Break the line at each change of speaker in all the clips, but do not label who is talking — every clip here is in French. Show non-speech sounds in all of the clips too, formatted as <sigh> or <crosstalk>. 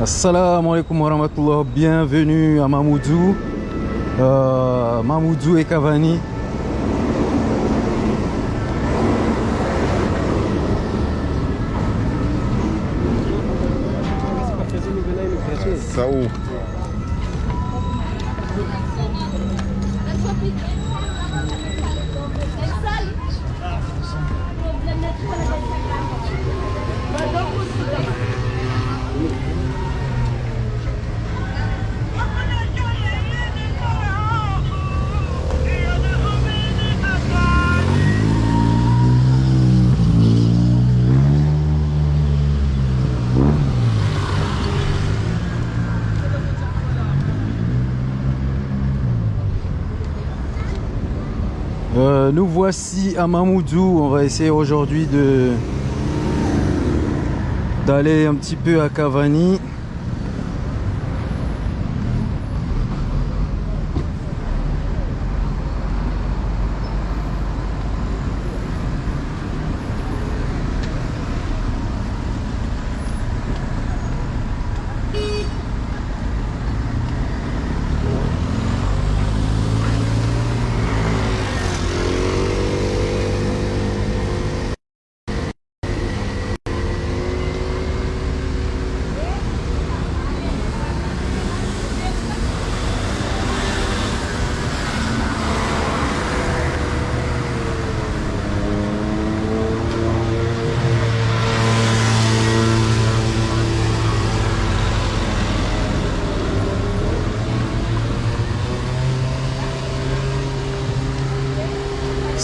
Assalamu alaikum wa rahmatullah, bienvenue à Mamoudzou, euh, Mamoudzou et Cavani. Voici à Mamoudzou. On va essayer aujourd'hui d'aller un petit peu à Cavani.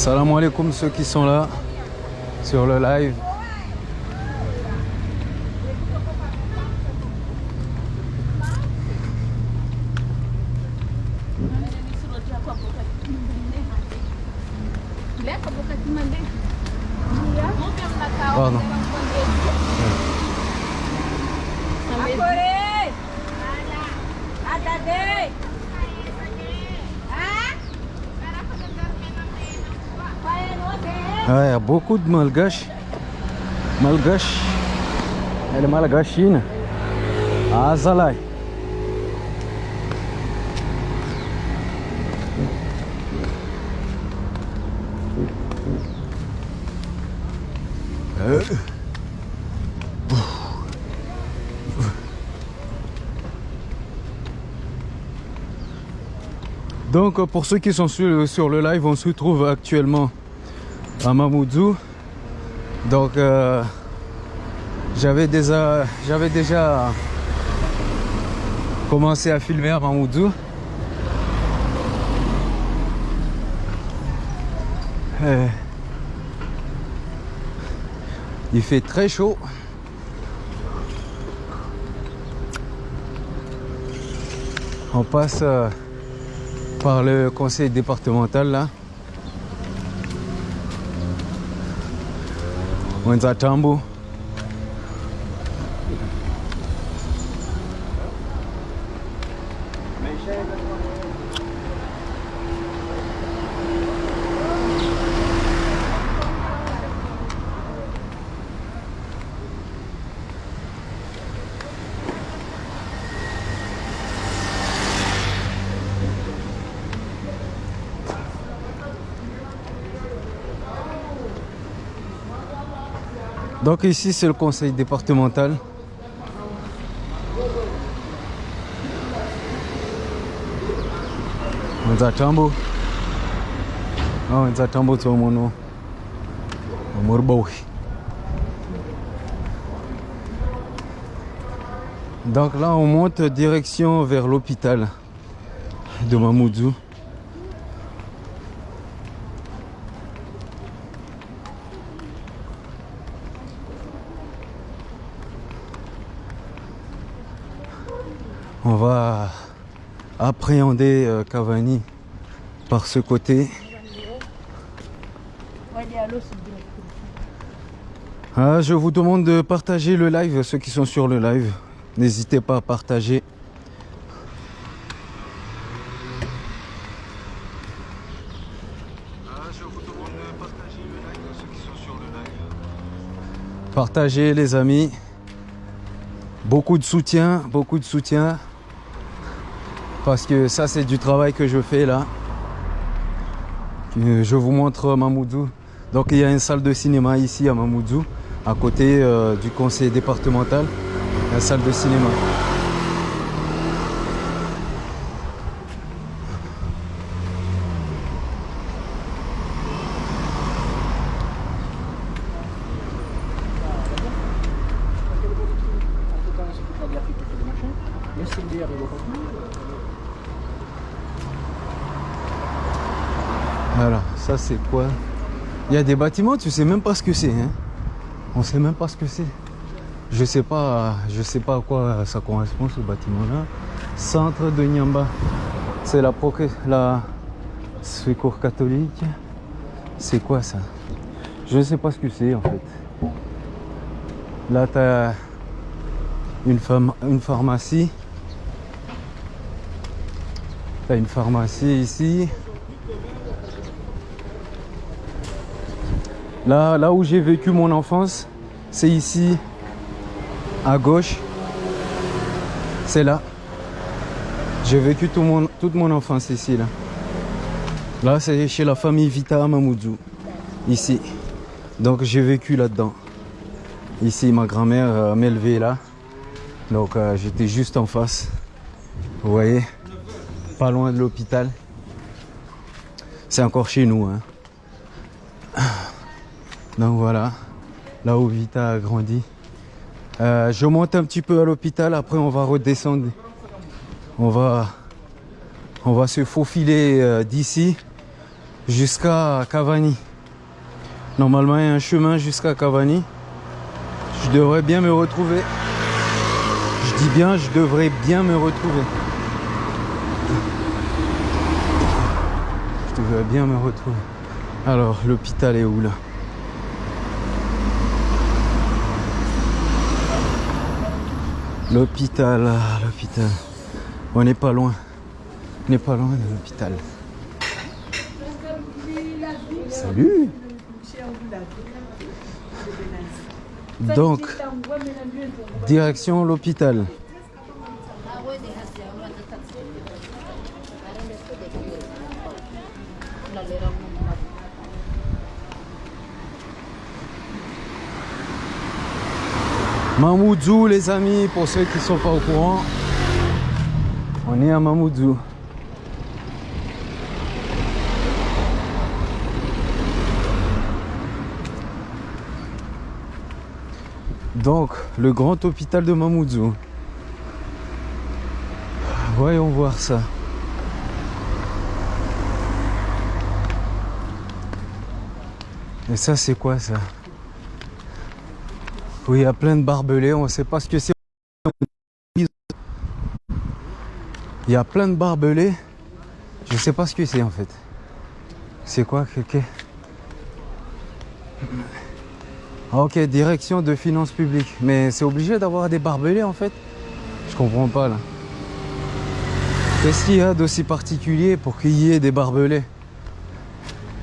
Salam alaikum ceux qui sont là sur le live. Il y a beaucoup de malgaches. Malgaches. Elle est malgachine. Ah, Zalai. Donc pour ceux qui sont sur, sur le live, on se trouve actuellement à Mamoudzou. Donc euh, j'avais déjà, commencé à filmer à Mamoudzou. Euh, il fait très chaud. On passe euh, par le conseil départemental là. When's our tumble? Donc ici c'est le conseil départemental. Wenzatambu. Ah, Wenzatambu tsomono. Murbawi. Donc là on monte direction vers l'hôpital de Mamoudzou. On va appréhender euh, Cavani par ce côté. Ah, je vous demande de partager le live, ceux qui sont sur le live. N'hésitez pas à partager. Partagez les amis. Beaucoup de soutien, beaucoup de soutien. Parce que ça, c'est du travail que je fais là. Euh, je vous montre Mamoudzou. Donc, il y a une salle de cinéma ici à Mamoudzou, à côté euh, du conseil départemental. La salle de cinéma. Voilà, ça c'est quoi? Il y a des bâtiments, tu sais même pas ce que c'est. Hein On sait même pas ce que c'est. Je sais pas, je sais pas à quoi ça correspond ce bâtiment-là. Centre de Nyamba. C'est la, la secours catholique. C'est quoi ça? Je ne sais pas ce que c'est en fait. Là, tu une, une pharmacie. Tu as une pharmacie ici. Là, là où j'ai vécu mon enfance, c'est ici, à gauche. C'est là. J'ai vécu toute mon enfance ici. Là, c'est chez la famille Vita Mamoudou. Ici. Donc j'ai vécu là-dedans. Ici, ma grand-mère euh, m'a élevé là. Donc euh, j'étais juste en face. Vous voyez? Pas loin de l'hôpital. C'est encore chez nous. Hein. Donc voilà, là où Vita a grandi. Euh, je monte un petit peu à l'hôpital, après on va redescendre. On va, se faufiler euh, d'ici jusqu'à Cavani. Normalement, il y a un chemin jusqu'à Cavani. Je devrais bien me retrouver. Je dis bien, je devrais bien me retrouver. Je devrais bien me retrouver. Alors, l'hôpital est où là? L'hôpital, ah, l'hôpital. On n'est pas loin. On n'est pas loin de l'hôpital. Salut Donc, direction l'hôpital. Mamoudzou les amis, pour ceux qui ne sont pas au courant, on est à Mamoudzou. Donc, le grand hôpital de Mamoudzou. Voyons voir ça. Et ça, c'est quoi ça? Oui, il y a plein de barbelés, on ne sait pas ce que c'est. Il y a plein de barbelés, je ne sais pas ce que c'est en fait. C'est quoi que? Ok, direction de finances publiques. Mais c'est obligé d'avoir des barbelés en fait Je comprends pas là. Qu'est-ce qu'il y a d'aussi particulier pour qu'il y ait des barbelés?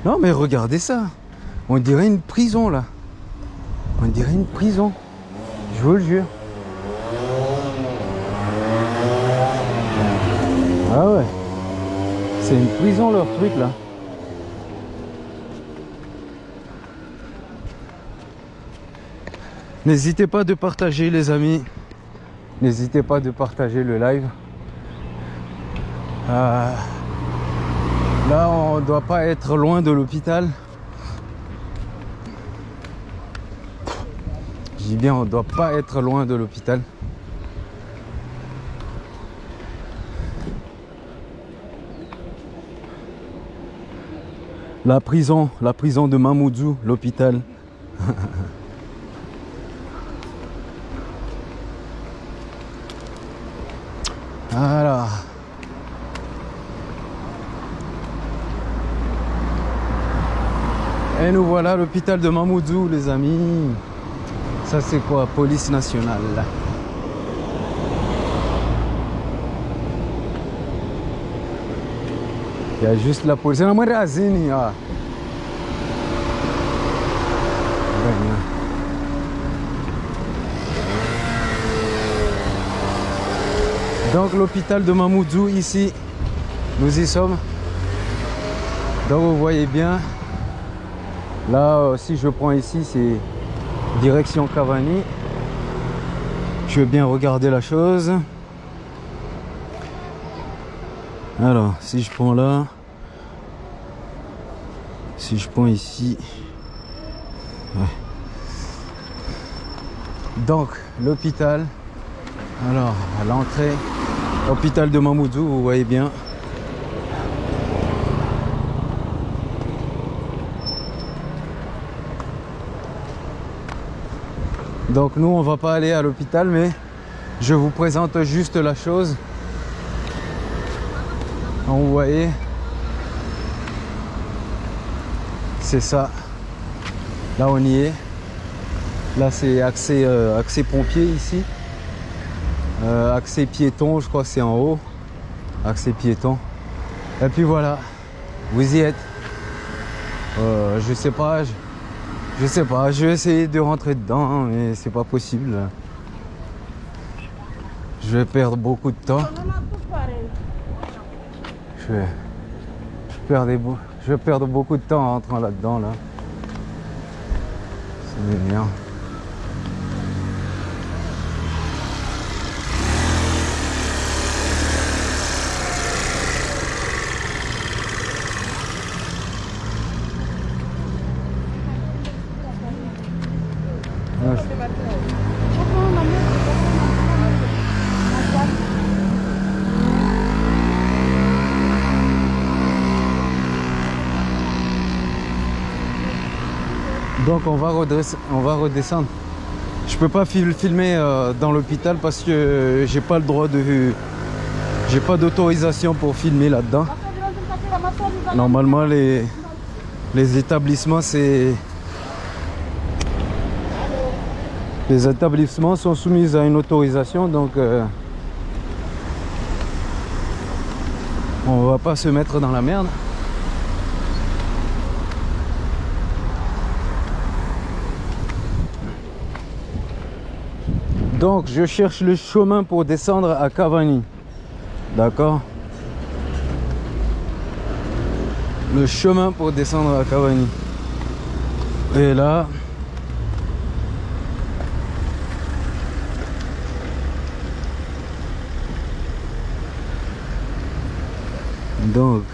Non mais regardez ça. On dirait une prison là. On dirait une prison. Je vous le jure. Ah ouais. C'est une prison leur truc là. N'hésitez pas de partager les amis. N'hésitez pas de partager le live. Euh, là, on doit pas être loin de l'hôpital. Je dis bien, on ne doit pas être loin de l'hôpital. La prison, la prison de Mamoudzou, l'hôpital. <laughs> voilà. Et nous voilà l'hôpital de Mamoudzou, les amis. Ça c'est quoi? Police nationale. Il y a juste la police. La razini, ah. Donc l'hôpital de Mamoudzou ici, nous y sommes. Donc vous voyez bien, là si je prends ici c'est direction Cavani. Je vais bien regarder la chose. Alors si je prends là, si je prends ici, donc l'hôpital, alors à l'entrée, hôpital de Mamoudzou, vous voyez bien. Donc nous on va pas aller à l'hôpital mais je vous présente juste la chose. vous voyez c'est ça. Là on y est. Là c'est accès, euh, pompier ici. Euh, accès piéton, je crois que c'est en haut. Accès piéton. Et puis voilà, vous y êtes. Euh, je sais pas, sais pas, je vais essayer de rentrer dedans, mais c'est pas possible. Je vais perdre beaucoup de temps. Je vais, je vais perdre beaucoup de temps en rentrant là-dedans. Là. C'est bien. Donc on va, on va redescendre. Je peux pas filmer euh, dans l'hôpital parce que j'ai pas le droit de... J'ai pas d'autorisation pour filmer là-dedans. Normalement les, les établissements c'est... Les établissements sont soumis à une autorisation donc... Euh, on va pas se mettre dans la merde. Donc je cherche le chemin pour descendre à Cavani. D'accord? Le chemin pour descendre à Cavani. Et là... Donc...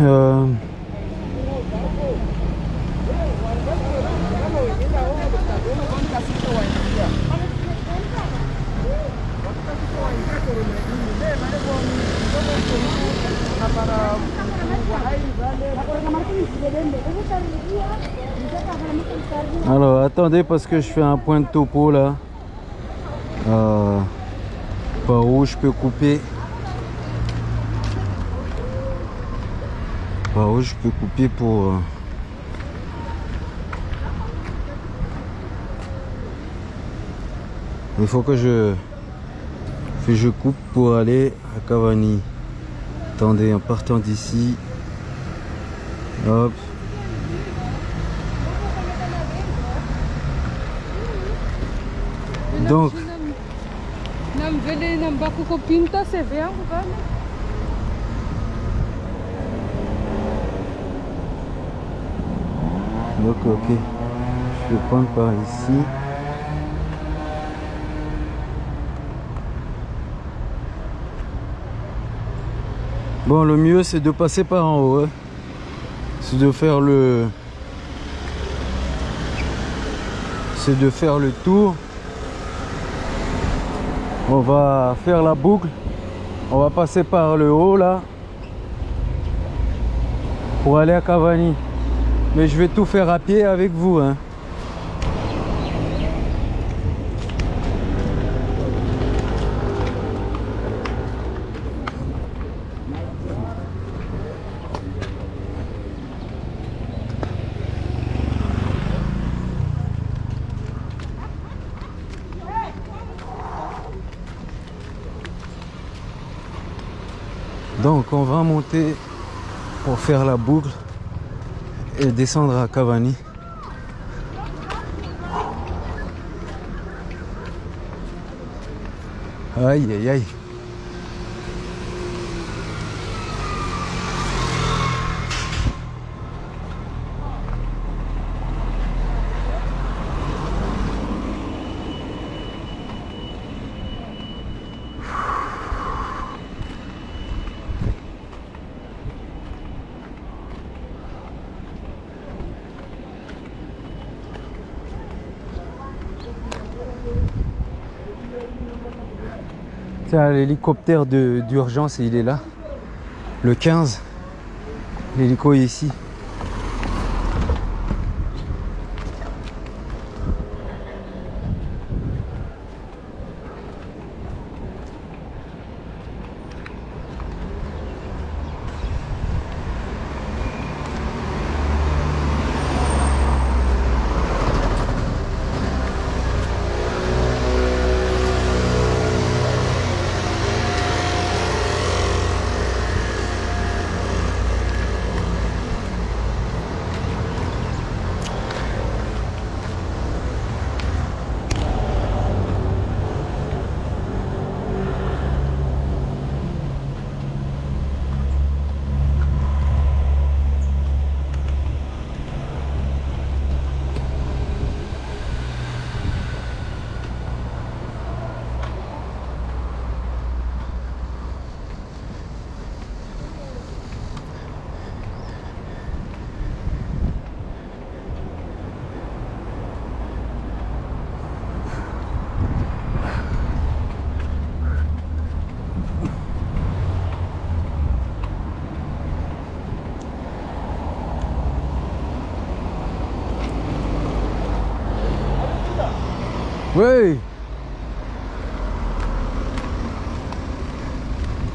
Euh... parce que je fais un point de topo là. Euh, par où je peux couper. Par où je peux couper pour... Euh, il faut que je que je coupe pour aller à Cavani. Attendez, en partant d'ici. Hop. Donc. Donc ok. Je vais prendre par ici. Bon, le mieux c'est de passer par en haut. Hein. C'est de faire le... C'est de faire le tour. On va faire la boucle. On va passer par le haut là. Pour aller à Cavani. Mais je vais tout faire à pied avec vous. Hein. faire la boucle et descendre à Cavani. Aïe aïe aïe l'hélicoptère d'urgence, il est là. Le 15. L'hélico est ici.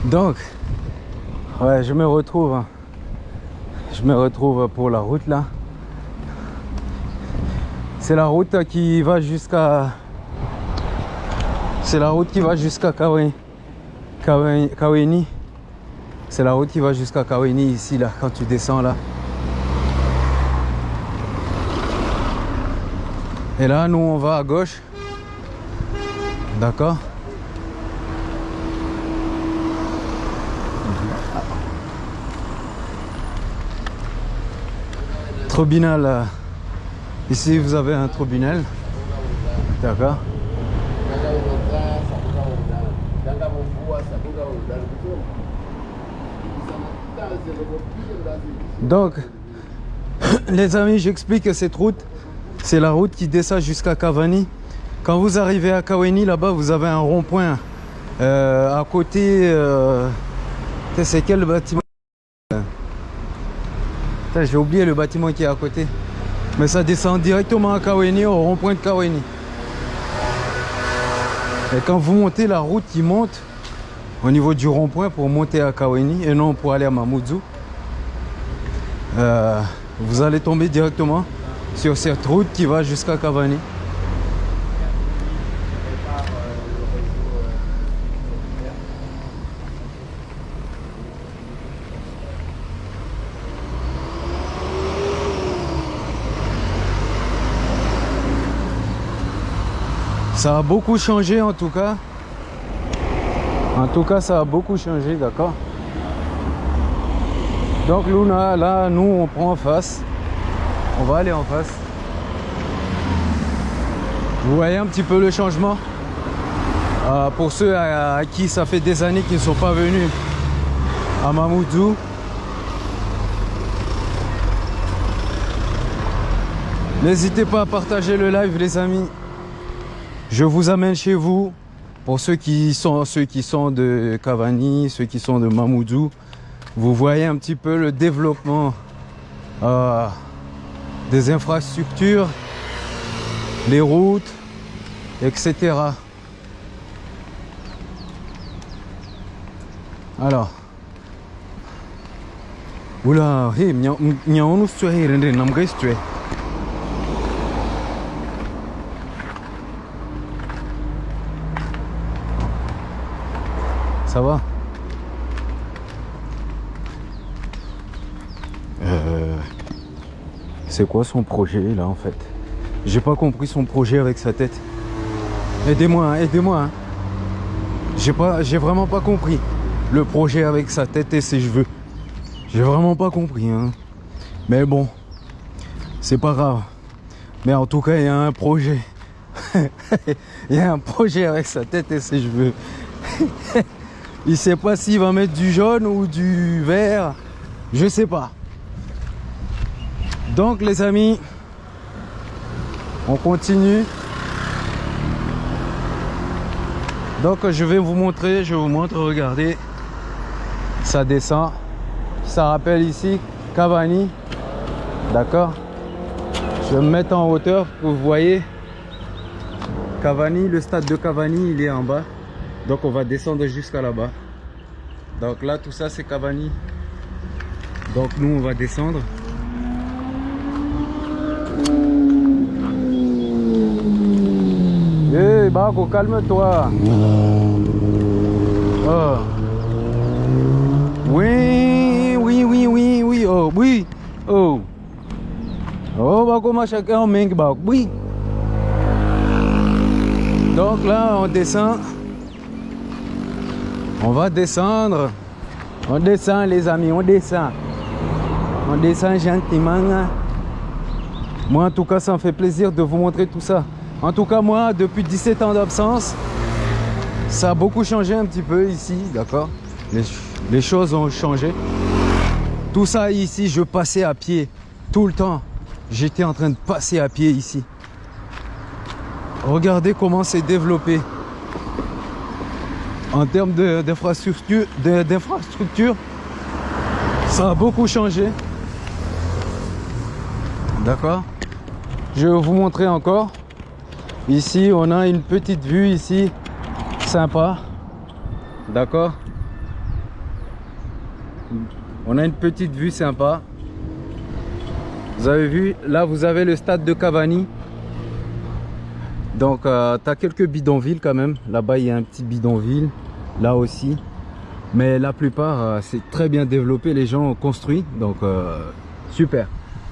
Donc, ouais, je me retrouve. hein. Je me retrouve pour la route là. C'est la route qui va jusqu'à. C'est la route qui va jusqu'à Kawe- Kawe- Kaweni. C'est la route qui va jusqu'à Kaweni ici là, quand tu descends là. Et là, nous on va à gauche. D'accord Tribunal. euh, Ici, vous avez un tribunal. D'accord Donc, <coughs> les amis, j'explique que cette route, c'est la route qui descend jusqu'à Cavani. Quand vous arrivez à Kaweni, là-bas, vous avez un rond-point. Euh, à côté, euh, c'est quel bâtiment? J'ai oublié le bâtiment qui est à côté. Mais ça descend directement à Kaweni, au rond-point de Kaweni. Et quand vous montez la route qui monte au niveau du rond-point pour monter à Kaweni et non pour aller à Mamoudzou, euh, vous allez tomber directement sur cette route qui va jusqu'à Cavani. Ça a beaucoup changé en tout cas. En tout cas, ça a beaucoup changé, d'accord Donc Luna, là, nous, on prend en face. On va aller en face. Vous voyez un petit peu le changement? Euh, Pour ceux à, à qui ça fait des années qu'ils ne sont pas venus à Mamoudzou, N'hésitez pas à partager le live les amis. Je vous amène chez vous. Pour ceux qui sont ceux qui sont de Cavani, ceux qui sont de Mamoudzou, vous voyez un petit peu le développement euh, des infrastructures, les routes, etc. Alors, oula, hey, Ça va Euh, C'est quoi son projet là en fait? J'ai pas compris son projet avec sa tête. Aidez-moi, hein, aidez-moi. hein. J'ai pas, j'ai vraiment pas compris le projet avec sa tête et ses cheveux. J'ai vraiment pas compris. Hein. Mais bon, c'est pas grave. Mais en tout cas, il y a un projet. <laughs> il y a un projet avec sa tête et ses cheveux. <laughs> il sait pas s'il va mettre du jaune ou du vert. Je sais pas. Donc les amis, on continue. Donc je vais vous montrer, je vous montre, regardez. Ça descend. Ça rappelle ici Cavani. D'accord? Je vais me mettre en hauteur pour vous voyez. Cavani, le stade de Cavani, il est en bas. Donc on va descendre jusqu'à là-bas. Donc là, tout ça, c'est Cavani. Donc nous, on va descendre. Hé, hey, calme-toi. Oh. Oui, oui, oui, oui, oui, oh, oui, oh. Oh, ma chacun, Bako, oui. Donc là, on descend. On va descendre. On descend, les amis, on descend. On descend gentiment. Moi, en tout cas, ça me fait plaisir de vous montrer tout ça. En tout cas, moi, depuis 17 ans d'absence, ça a beaucoup changé un petit peu ici, d'accord? Les, les, choses ont changé. Tout ça ici, je passais à pied tout le temps. J'étais en train de passer à pied ici. Regardez comment c'est développé. En termes d'infrastructure, ça a beaucoup changé. D'accord? Je vais vous montrer encore. Ici, on a une petite vue ici, sympa. D'accord? On a une petite vue sympa. Vous avez vu, là vous avez le stade de Cavani. Donc, euh, tu as quelques bidonvilles quand même. Là-bas, il y a un petit bidonville. Là aussi. Mais la plupart, euh, c'est très bien développé. Les gens ont construit. Donc, euh, super.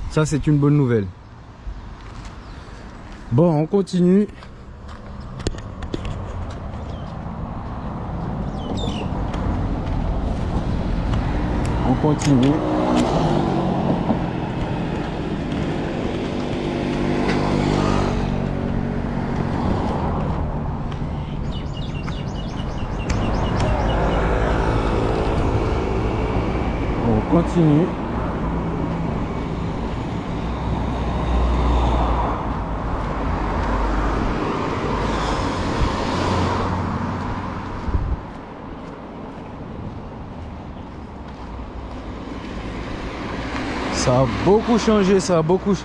Ça, c'est une bonne nouvelle. Bon, on continue. On continue. Ça a beaucoup changé, ça a beaucoup,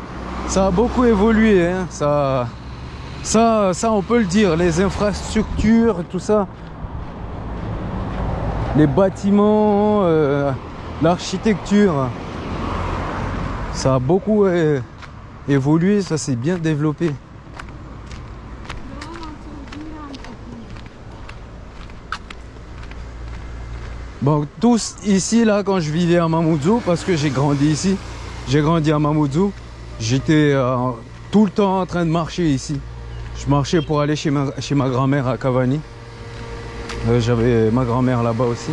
ça a beaucoup évolué. Hein. Ça, ça, ça, on peut le dire. Les infrastructures, tout ça. Les bâtiments. Euh, L'architecture, ça a beaucoup évolué, ça s'est bien développé. Bon, tous ici, là, quand je vivais à Mamoudzou, parce que j'ai grandi ici, j'ai grandi à Mamoudzou, j'étais euh, tout le temps en train de marcher ici. Je marchais pour aller chez ma, chez ma grand-mère à Cavani. Euh, j'avais ma grand-mère là-bas aussi.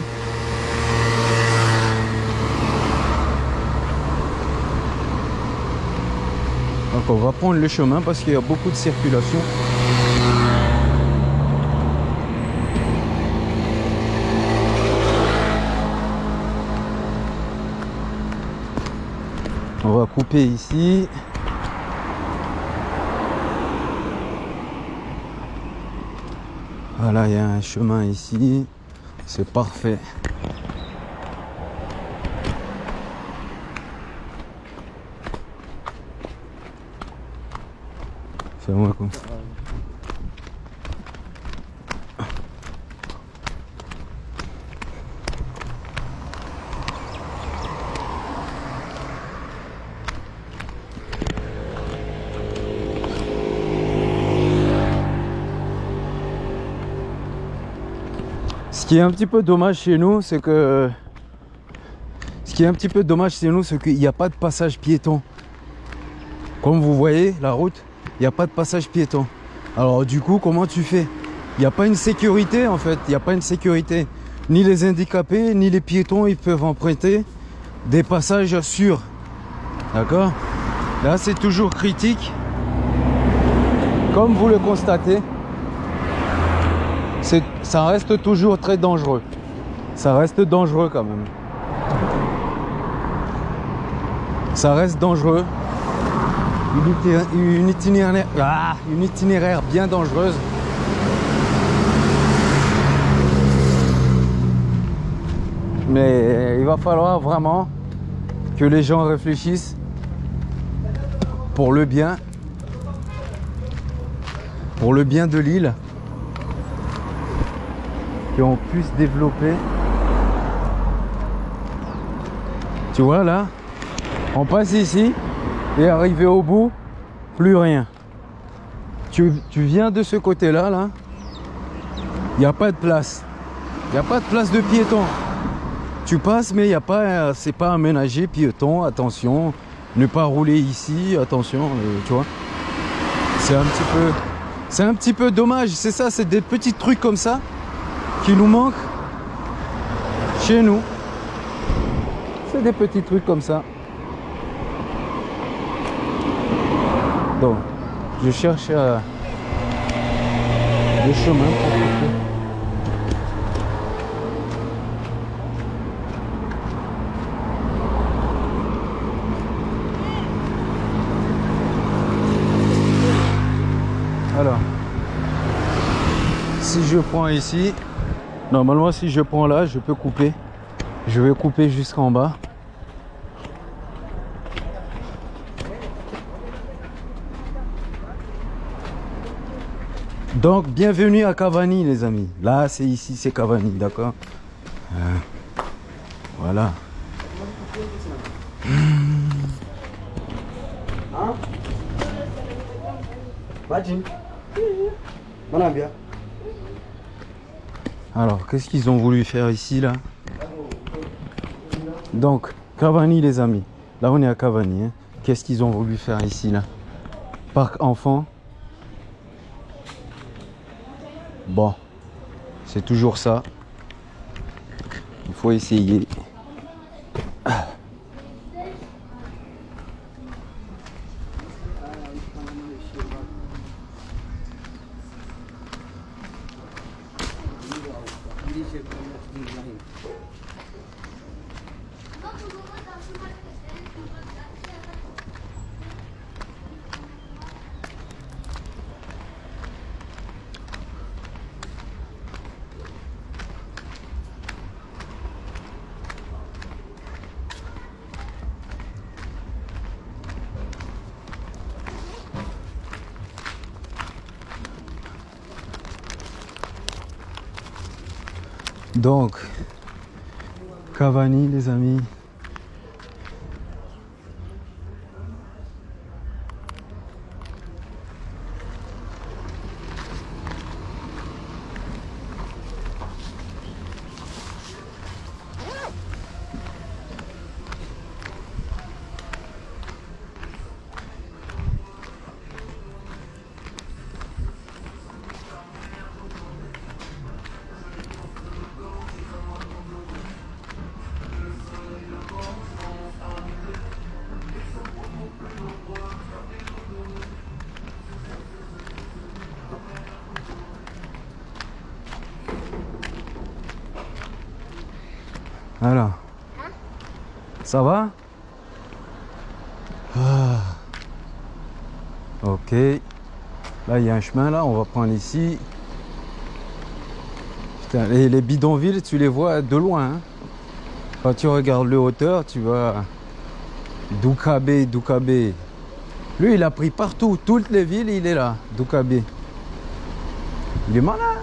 On va prendre le chemin parce qu'il y a beaucoup de circulation. On va couper ici. Voilà, il y a un chemin ici. C'est parfait. Ce qui est un petit peu dommage chez nous, c'est que... Ce qui est un petit peu dommage chez nous, c'est qu'il n'y a pas de passage piéton. Comme vous voyez, la route, il n'y a pas de passage piéton. Alors du coup, comment tu fais? Il n'y a pas une sécurité en fait, il n'y a pas une sécurité. Ni les handicapés, ni les piétons, ils peuvent emprunter des passages sûrs. D'accord? Là, c'est toujours critique. Comme vous le constatez, ça reste toujours très dangereux. Ça reste dangereux quand même. Ça reste dangereux. Une itinéraire, ah, une itinéraire bien dangereuse. Mais il va falloir vraiment que les gens réfléchissent pour le bien, pour le bien de l'île, qu'on puisse développer. Tu vois là, on passe ici et arrivé au bout, plus rien. Tu, viens de ce côté-là, là, il n'y a pas de place. Il n'y a pas de place de piéton. Tu passes, mais il y a pas, c'est pas aménagé piéton. Attention, ne pas rouler ici. Attention, euh, tu vois. C'est un petit peu, c'est un petit peu dommage. C'est ça, c'est des petits trucs comme ça qui nous manquent chez nous. C'est des petits trucs comme ça. Donc, je cherche euh, le chemin pour je prends ici, normalement si je prends là, je peux couper. Je vais couper jusqu'en bas. Donc, bienvenue à Cavani, les amis. Là, c'est ici, c'est Cavani, d'accord euh, Voilà. Hein alors, qu'est-ce qu'ils ont voulu faire ici, là Donc, Cavani, les amis. Là, on est à Cavani. Hein. Qu'est-ce qu'ils ont voulu faire ici, là? Parc enfant. Bon, c'est toujours ça. Il faut essayer. Donc, Cavani, les amis. Ça va? Ah. Ok. Là, il y a un chemin là. On va prendre ici. Putain, les, bidonvilles, tu les vois de loin. Hein? Quand tu regardes le hauteur, tu vois Doukabe, Doukabe. Lui, il a pris partout. Toutes les villes, il est là. Doukabe. Il est malin.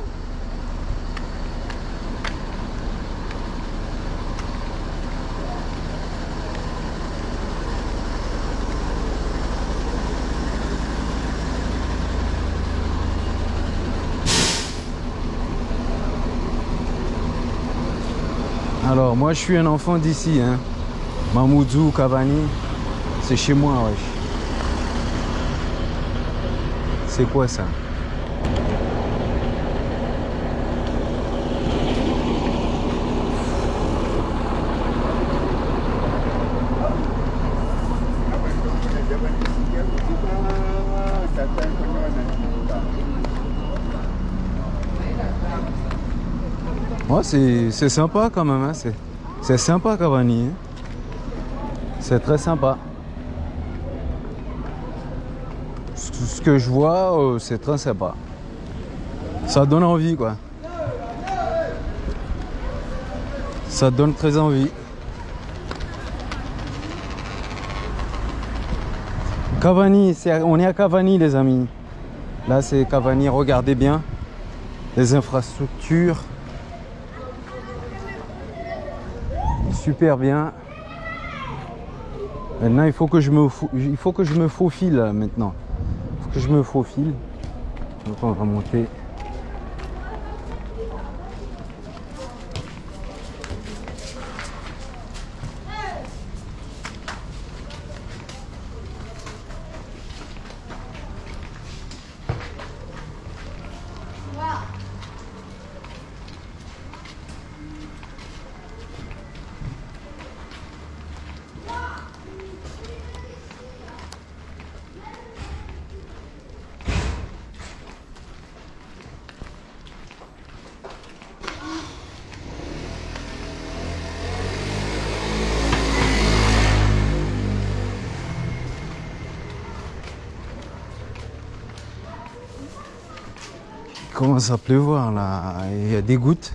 Alors, moi, je suis un enfant d'ici. Hein. Mamoudou, Cavani, c'est chez moi, wesh. C'est quoi ça? C'est sympa quand même. Hein. C'est sympa Cavani. Hein. C'est très sympa. Ce que je vois, euh, c'est très sympa. Ça donne envie quoi. Ça donne très envie. Cavani, on est à Cavani les amis. Là c'est Cavani, regardez bien. Les infrastructures. Super bien. Maintenant il faut que je me, il faut que je me faufile maintenant. Il faut que je me faufile. Donc on va monter. Commence à pleuvoir là, il y a des gouttes.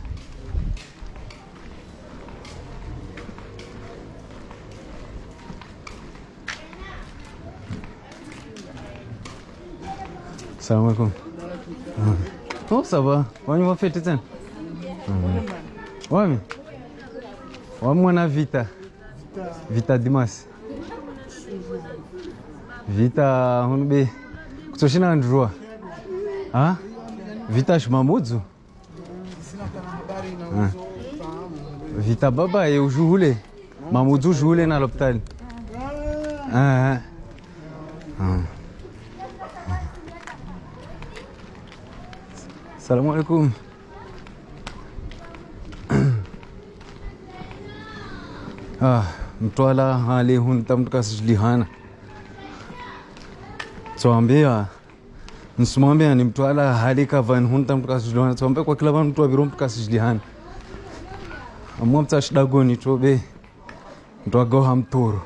Salam alaikum. Oh ça va, on va faire tout ça. Ouais mais. Ouais Vita. Vita Dimas. Vita on be. Kutoshina ndroa. Ah? Vita Mamudzo ah. Vita baba eu juhule Mamudzo juhule na l'hôpital. Ah, ah. Salam alaikum. Ah, mtwala hali hun tamkas lihana nsimwambiani mtu ala halika vani hunta mtu kasijilihana tiwambe kwa kila vanu mtu waviro mtu kasijilihana amua mtu ashidagoni tobe mtu agoha mturu.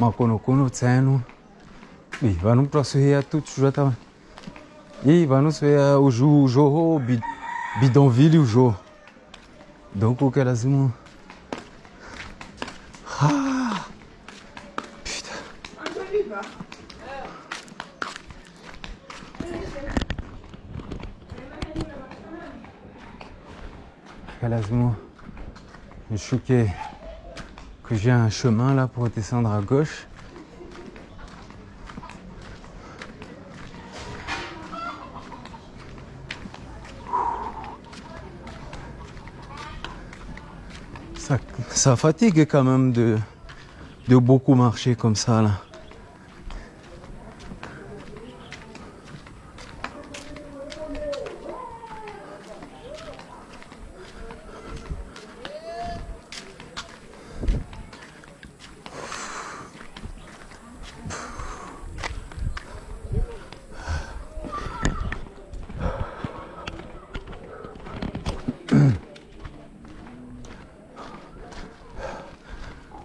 Makonokono tsenu bi vanu mtu asuhia tu chuata i vanu suhia uju ujoho bidonville ujo donc uke lazima. Je suis que, que j'ai un chemin là pour descendre à gauche. Ça, ça fatigue quand même de, de beaucoup marcher comme ça là.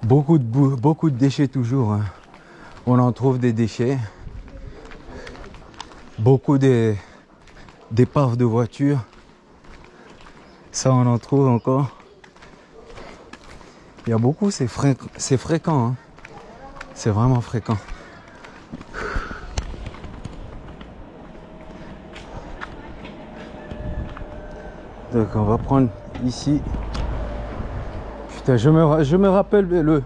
Beaucoup de, beaucoup de déchets toujours. Hein. On en trouve des déchets. Beaucoup d'épaves de voitures. Ça, on en trouve encore. Il y a beaucoup, c'est fréquent. Hein. C'est vraiment fréquent. Donc on va prendre ici je me, je me rappelle le,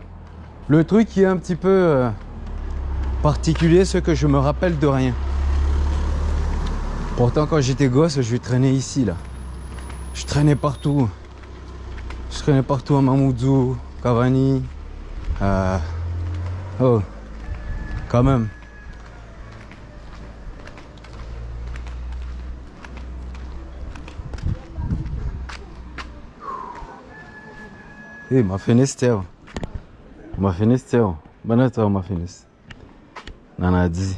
le truc qui est un petit peu euh, particulier, c'est que je me rappelle de rien. Pourtant, quand j'étais gosse, je traînais ici, là. Je traînais partout. Je traînais partout à Mamoudzou, Cavani. Euh, oh, quand même. Hey, mafinisi tewa Mafinis teo, bana teo mafinis. Nanadi.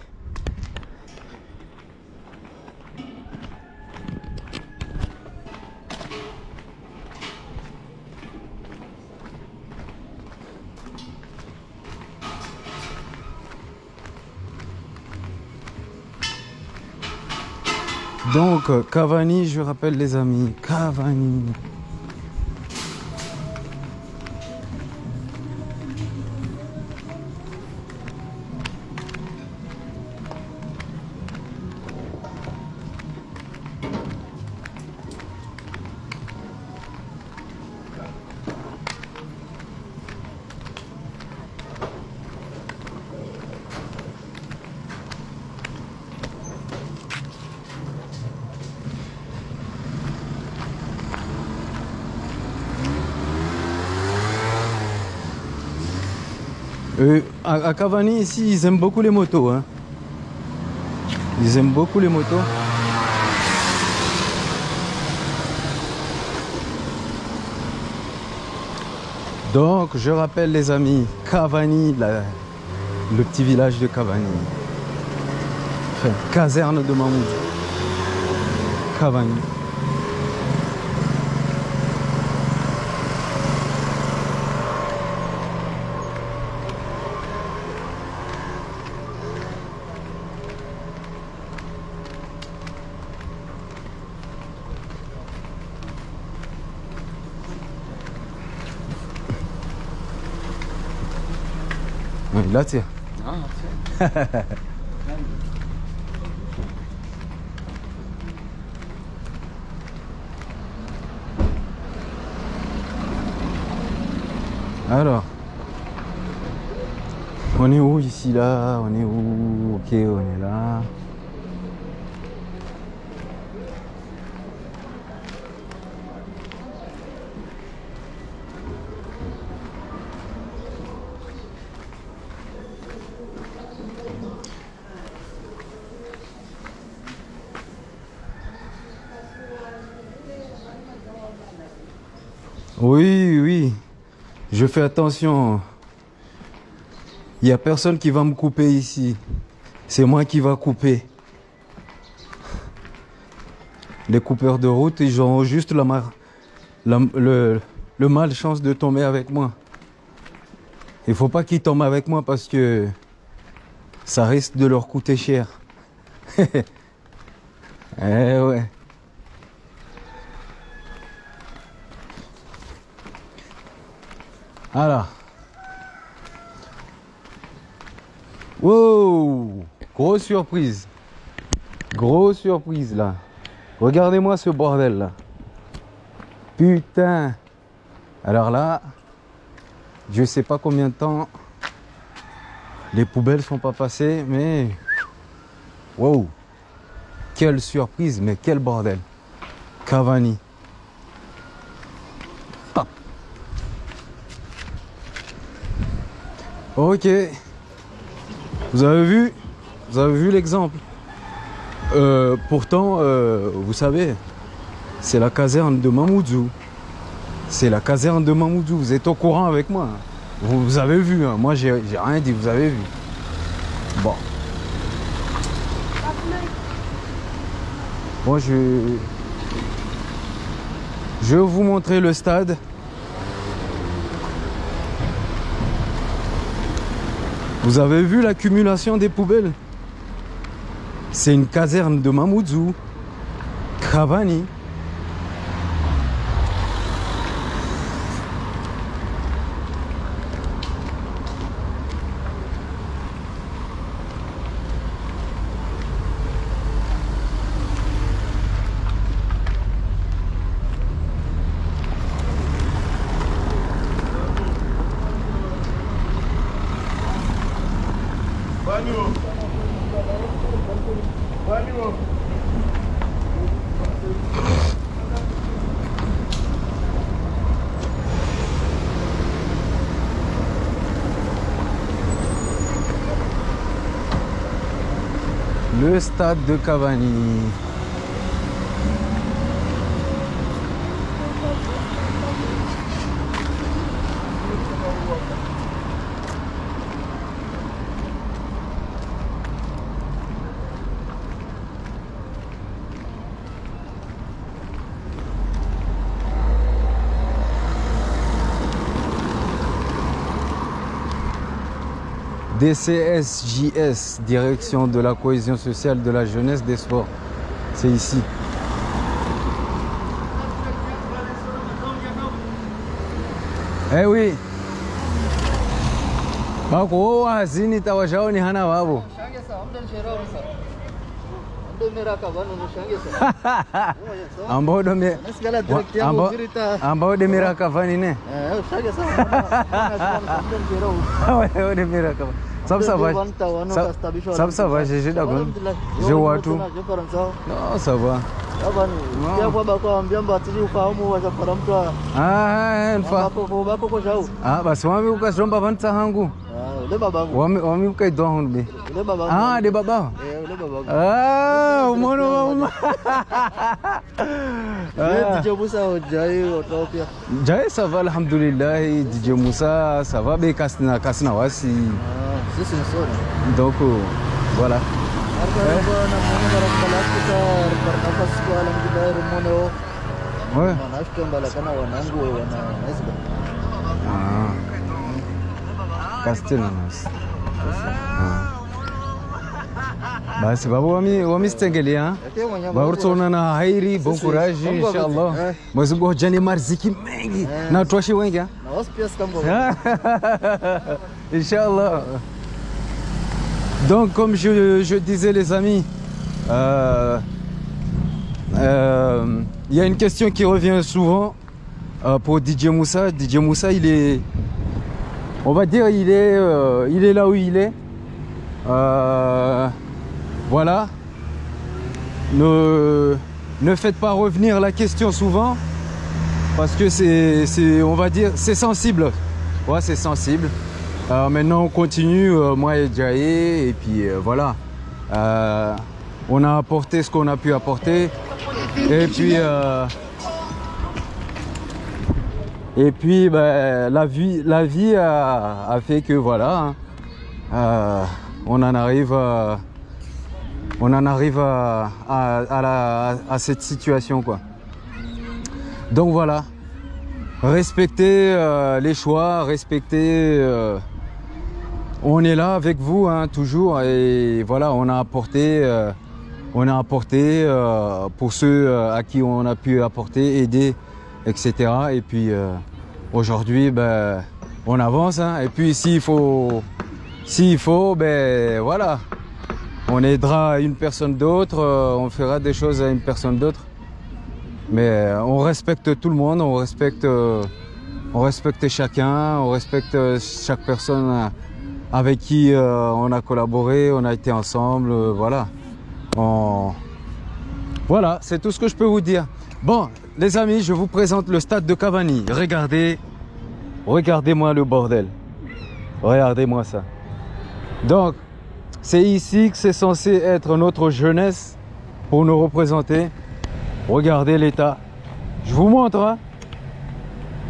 Donc, Cavani, je rappelle les amis, Cavani. Euh, à, Cavani, ici, ils aiment beaucoup les motos. Hein. Ils aiment beaucoup les motos. Donc, je rappelle les amis, Cavani, le petit village de Cavani. Enfin, caserne de Mahmoud. Cavani. Tiens. <laughs> Alors, on est où ici là? On est où? Ok, on est là. Oui, oui. Je fais attention. Il n'y a personne qui va me couper ici. C'est moi qui va couper. Les coupeurs de route, ils ont juste la, mar- le malchance de tomber avec moi. Il faut pas qu'ils tombent avec moi parce que ça risque de leur coûter cher. <laughs> eh ouais. Alors. Wow Grosse surprise. Grosse surprise là. Regardez-moi ce bordel là. Putain. Alors là, je sais pas combien de temps les poubelles sont pas passées, mais wow. Quelle surprise, mais quel bordel. Cavani. Ok. Vous avez vu? Vous avez vu l'exemple Euh, Pourtant, euh, vous savez, c'est la caserne de Mamoudzou. C'est la caserne de Mamoudzou. Vous êtes au courant avec moi. Vous, avez vu. hein. Moi, j'ai rien dit. Vous avez vu. Bon. Bon, je... Je vais vous montrer le stade. Vous avez vu l'accumulation des poubelles? C'est une caserne de Mamoudzou. Cavani. De Cavani. DCSJS, Direction de la cohésion sociale, de la jeunesse, des sports. C'est ici. Eh oui. Tawashao ni hana babu. <laughs> Ambao dome ambao <laughs> ambao demira kavani ne. Wao demira kavani. Sab ça va. Sab ça va, j'ai d'accord. Je vois tout. Non, ça va. Ah, nfa. Ah, basi wami ukazomba vanitsa hangu. Wami wami ukaidwa hundu be. Ah, de baba. Ah, umono mama. Jai ça va alhamdulillah DJ Moussa ça va be kasna kasna wasi. Donc euh, voilà. Ouais. Ah. Castellanos. Ah. Basi babu wami wamisitengelea vauritsonana hairi bon courage inshallah mwezi mungu hojani marziki mengi na twashi wengi ah. Inch'Allah. Donc, comme je, je disais, les amis, euh, euh, il y a une question qui revient souvent euh, pour DJ Moussa. DJ Moussa, il est, on va dire, il est, euh, il est là où il est. Voilà. Ne, ne faites pas revenir la question souvent parce que c'est, on va dire, c'est sensible. Ouais, c'est sensible. Euh, maintenant, on continue, euh, moi et Jaé, et puis euh, voilà. On a apporté ce qu'on a pu apporter. Et puis, et puis ben, la vie, la vie a, fait que voilà, hein, on en arrive, à, on en arrive à, à- cette situation quoi. Donc voilà, respectez euh, les choix, respectez. euh, on est là avec vous hein, toujours et voilà, on a apporté, euh, on a apporté pour ceux à qui on a pu apporter, aider, etc. Et puis aujourd'hui, ben, on avance hein, et puis s'il faut, s'il faut, ben voilà, on aidera une personne d'autre, euh, on fera des choses à une personne d'autre. Mais euh, on respecte tout le monde, on respecte, euh, on respecte chacun, on respecte chaque personne avec qui on a collaboré, on a été ensemble, voilà. On- Voilà, c'est tout ce que je peux vous dire. Bon, les amis, je vous présente le stade de Cavani. Regardez, regardez-moi le bordel. Regardez-moi ça. Donc, c'est ici que c'est censé être notre jeunesse pour nous représenter. Regardez l'état. Je vous montre. hein.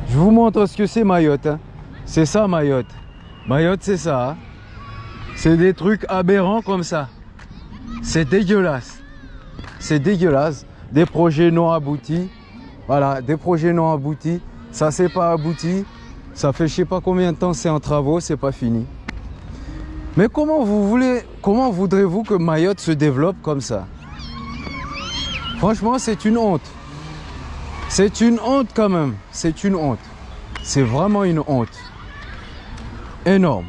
Je vous montre ce que c'est Mayotte. hein. C'est ça Mayotte. Mayotte, c'est ça. hein. C'est des trucs aberrants comme ça. C'est dégueulasse. C'est dégueulasse. Des projets non aboutis. Voilà, des projets non aboutis. Ça, c'est pas abouti. Ça fait je sais pas combien de temps c'est en travaux, c'est pas fini. Mais comment vous voulez, comment voudrez-vous que Mayotte se développe comme ça? Franchement, c'est une honte. C'est une honte quand même. C'est une honte. C'est vraiment une honte. Énorme.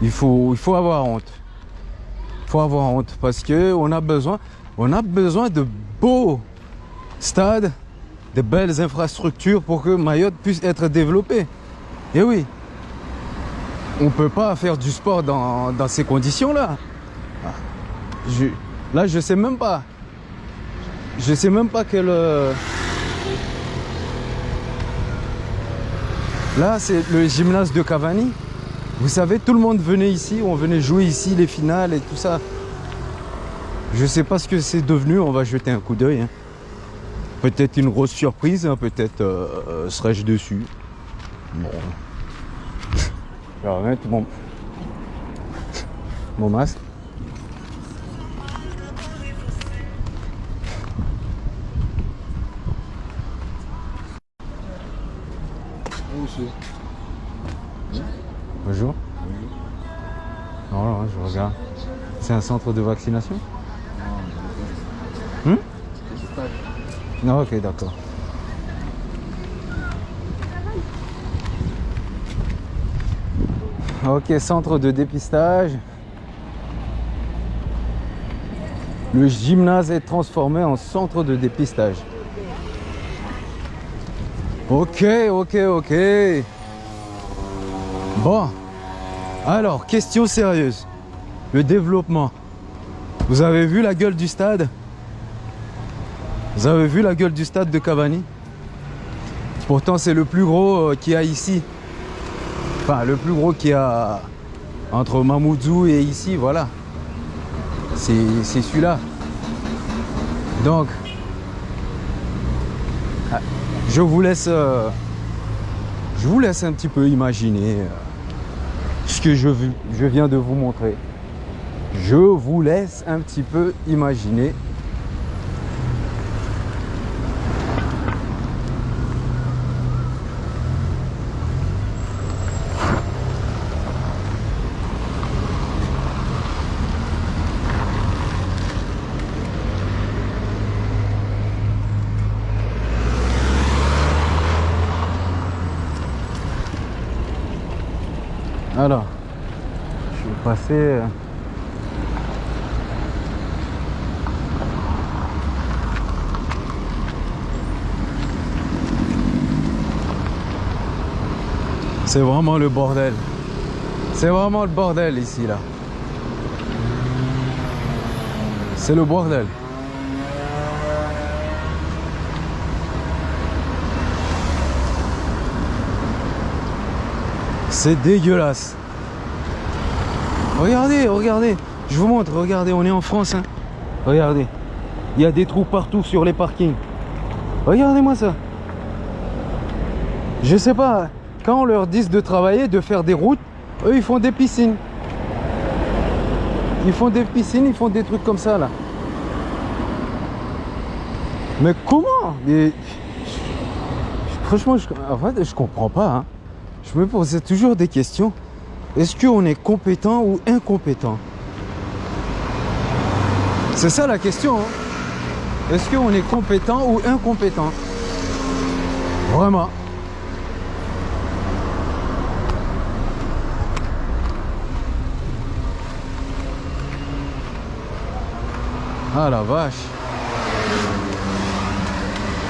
Il faut, avoir honte. Il faut avoir honte parce que on a besoin, on a besoin de beaux stades, de belles infrastructures pour que Mayotte puisse être développée. Et oui, on peut pas faire du sport dans, ces conditions-là. Je- là, je sais même pas. Je sais même pas quel. euh, Là, c'est le gymnase de Cavani. Vous savez, tout le monde venait ici, on venait jouer ici les finales et tout ça. Je sais pas ce que c'est devenu, on va jeter un coup d'œil. hein. Peut-être une grosse surprise, hein, peut-être euh, euh, serais-je dessus. Bon. Je vais remettre mon, mon masque. Bonjour. Non, non, je regarde. C'est un centre de vaccination Hmm
Dépistage.
Non, ok, d'accord. Ok, centre de dépistage. Le gymnase est transformé en centre de dépistage. Ok, ok, ok. Bon. Alors, question sérieuse. Le développement. Vous avez vu la gueule du stade? Vous avez vu la gueule du stade de Cavani? Pourtant, c'est le plus gros euh, qu'il y a ici. Enfin, le plus gros qu'il y a entre Mamoudzou et ici, voilà. C'est celui-là. Donc, ah, je vous laisse, euh, je vous laisse un petit peu imaginer euh, ce que je, je viens de vous montrer. Je vous laisse un petit peu imaginer. Alors, je vais passer. euh, C'est vraiment le bordel. C'est vraiment le bordel ici là. C'est le bordel. C'est dégueulasse. Regardez, regardez. Je vous montre, regardez, on est en France. hein. Regardez. Il y a des trous partout sur les parkings. Regardez-moi ça. Je sais pas, quand on leur dit de travailler, de faire des routes, eux ils font des piscines. Ils font des piscines, ils font des trucs comme ça là. Mais comment? Franchement, je, en fait, je comprends pas. hein. Je me posais toujours des questions. Est-ce qu'on est compétent ou incompétent? C'est ça la question. hein. Est-ce qu'on est compétent ou incompétent? Vraiment. Ah la vache.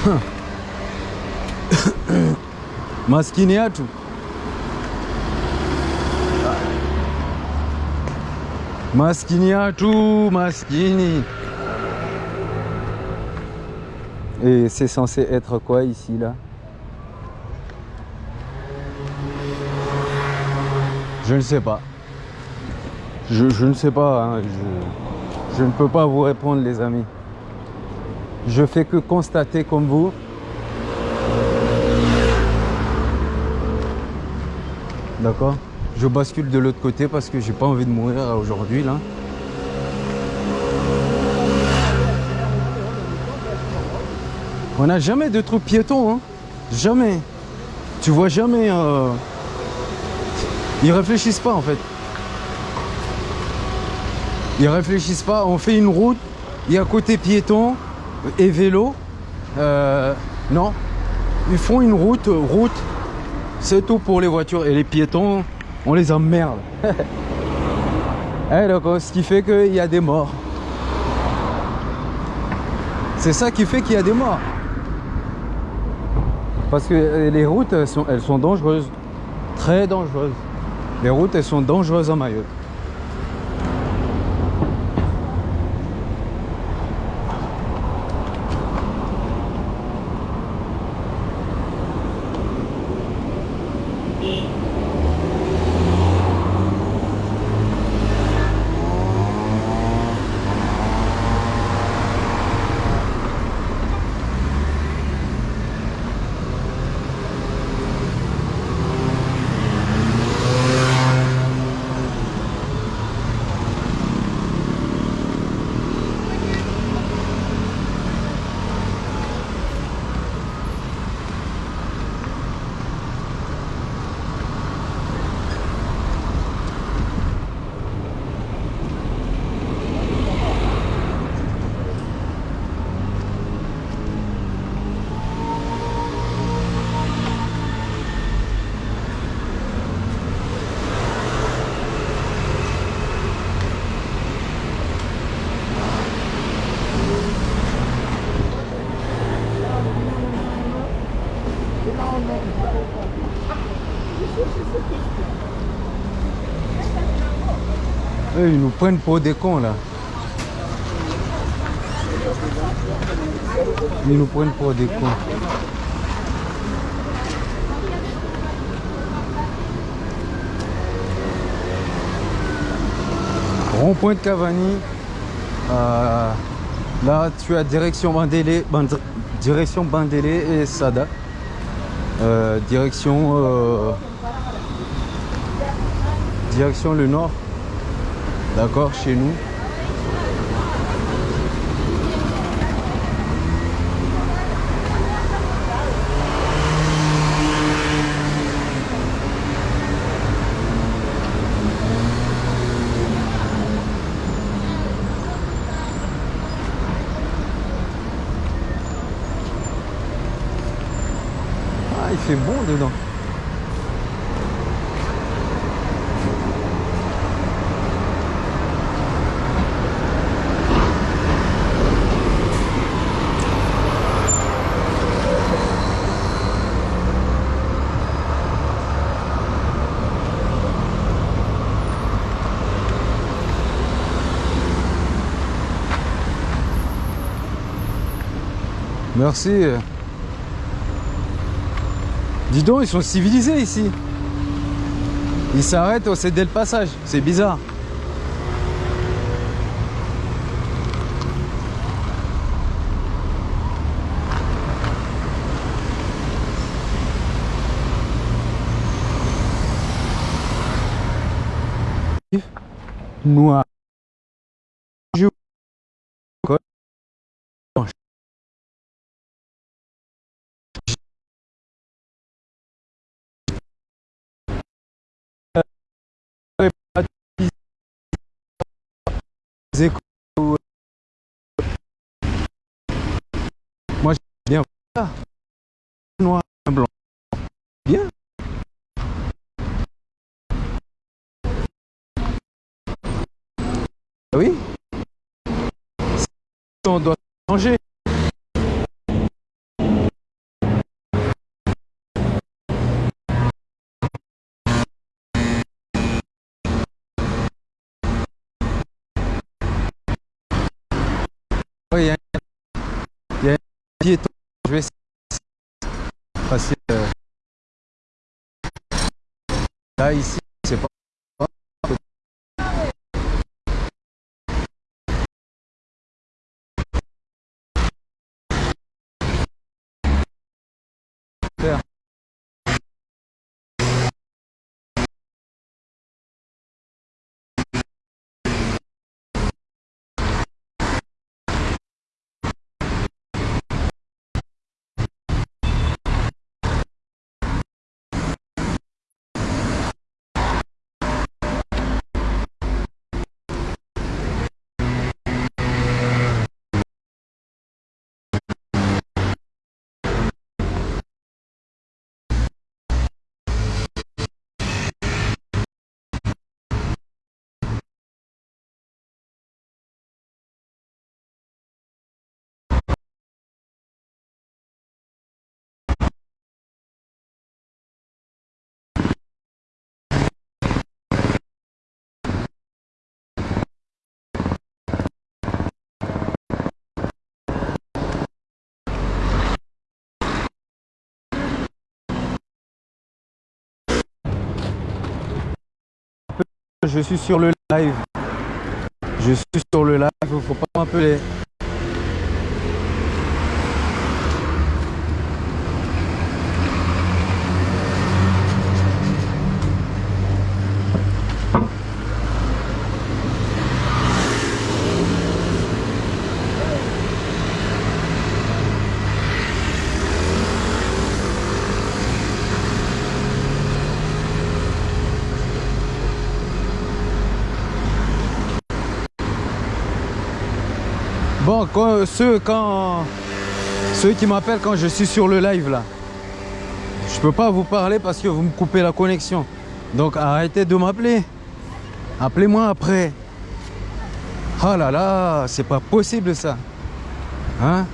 <coughs> Maskini yetu. Maskini. Et c'est censé être quoi ici là? Je ne sais pas. Je, je ne sais pas. hein, je ne peux pas vous répondre les amis. Je fais que constater comme vous. D'accord? Je bascule de l'autre côté parce que j'ai pas envie de mourir aujourd'hui là. On n'a jamais de trucs piétons, hein Jamais. Tu vois jamais. euh, Ils réfléchissent pas en fait. Ils réfléchissent pas. On fait une route. Il y a côté piéton et vélo. Euh, non. Ils font une route, route. C'est tout pour les voitures et les piétons. On les emmerde. <laughs> Eh, donc, ce qui fait qu'il y a des morts. C'est ça qui fait qu'il y a des morts. Parce que les routes, elles sont, elles sont dangereuses. Très dangereuses. Les routes, elles sont dangereuses en Mayotte. Ils nous prennent pour des cons là. Ils nous prennent pour des cons. Rond-point de Cavani. Euh, là, tu as direction Bandélé, Band- direction Bandélé et Sada. Euh, direction, euh, direction le nord. D'accord, chez nous. Ah, il fait bon dedans. Merci. Dis donc, ils sont civilisés ici. Ils s'arrêtent au céder le passage. C'est bizarre. Noir. Je- Les échos. Moi, ça. Noir, blanc. Bien. Ah Oui. On doit changer. Oui, il y a un- il y a un piéton. Je vais essayer de passer. euh, Là, ici, c'est pas. Je suis sur le live. Je suis sur le live, faut pas m'appeler. Bon, quand, ceux, quand, ceux qui m'appellent quand je suis sur le live là, je peux pas vous parler parce que vous me coupez la connexion. Donc arrêtez de m'appeler. Appelez-moi après. Ah là là, c'est pas possible ça. Hein?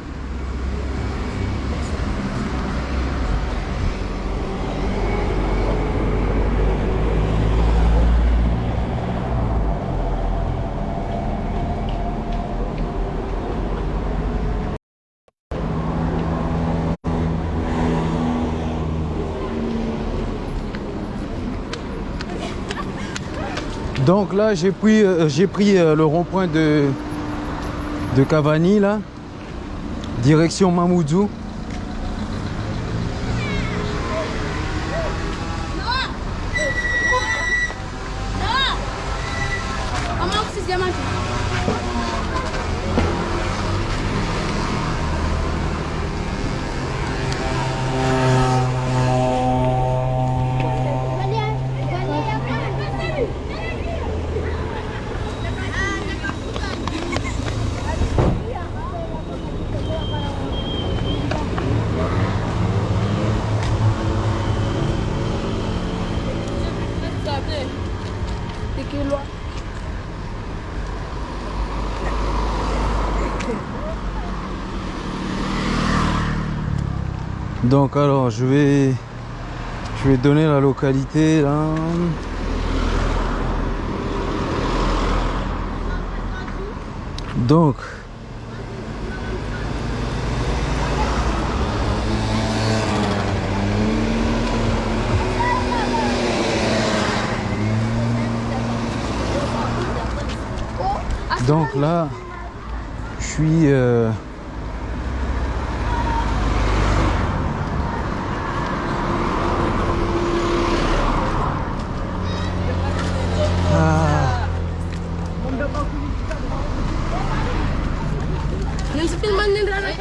Donc là, j'ai pris, euh, euh, le rond-point de, de Cavani, là. Direction Mamoudzou.
Comment que c'est diamant C'est que loin.
Donc alors, je vais, je donner la localité là. Donc, donc là, je suis euh,
Yung sa filman nila na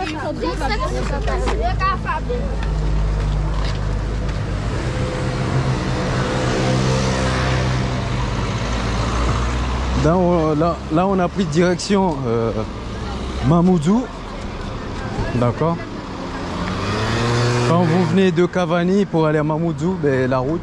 Là on, a pris direction euh, Mamoudzou. D'accord. Quand vous venez de Cavani pour aller à Mamoudzou, ben, la route.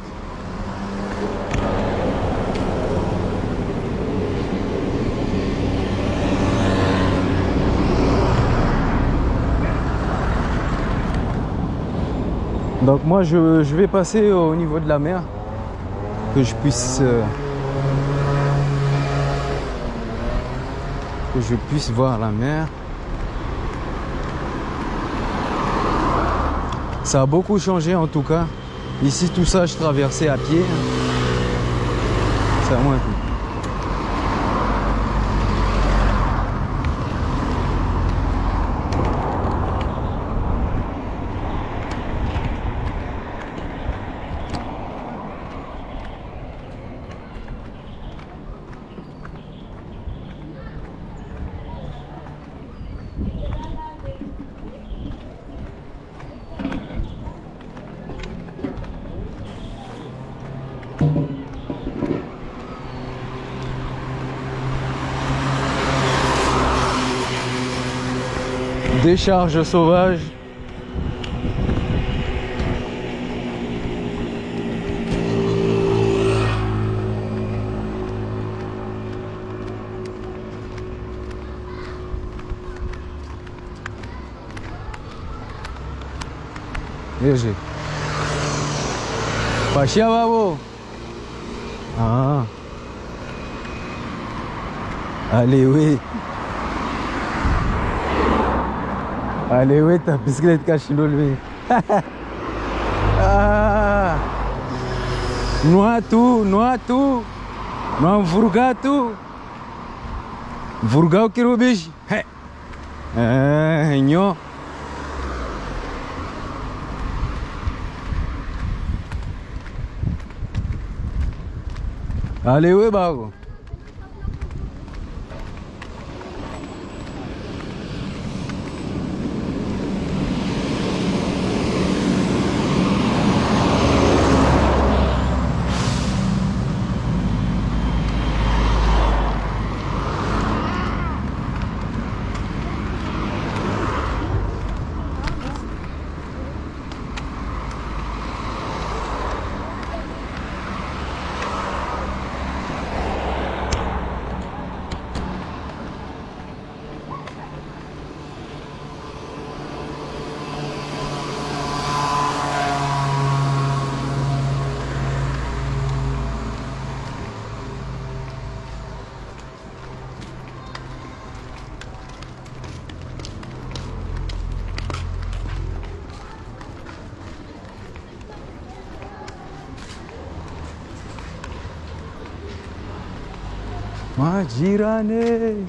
Donc moi je, vais passer au niveau de la mer que je puisse euh, que je puisse voir la mer. Ça a beaucoup changé en tout cas. Ici tout ça je traversais à pied. C'est à moi. Décharge sauvage. Ah. Allez, oui. Allez, oui, Aleveta bisiklet karşılıyor beni. Não há tu, não há tu, não há vulgar tu. Vulgar o que ah, o bicho? É, nho. Valeu, bago. giranei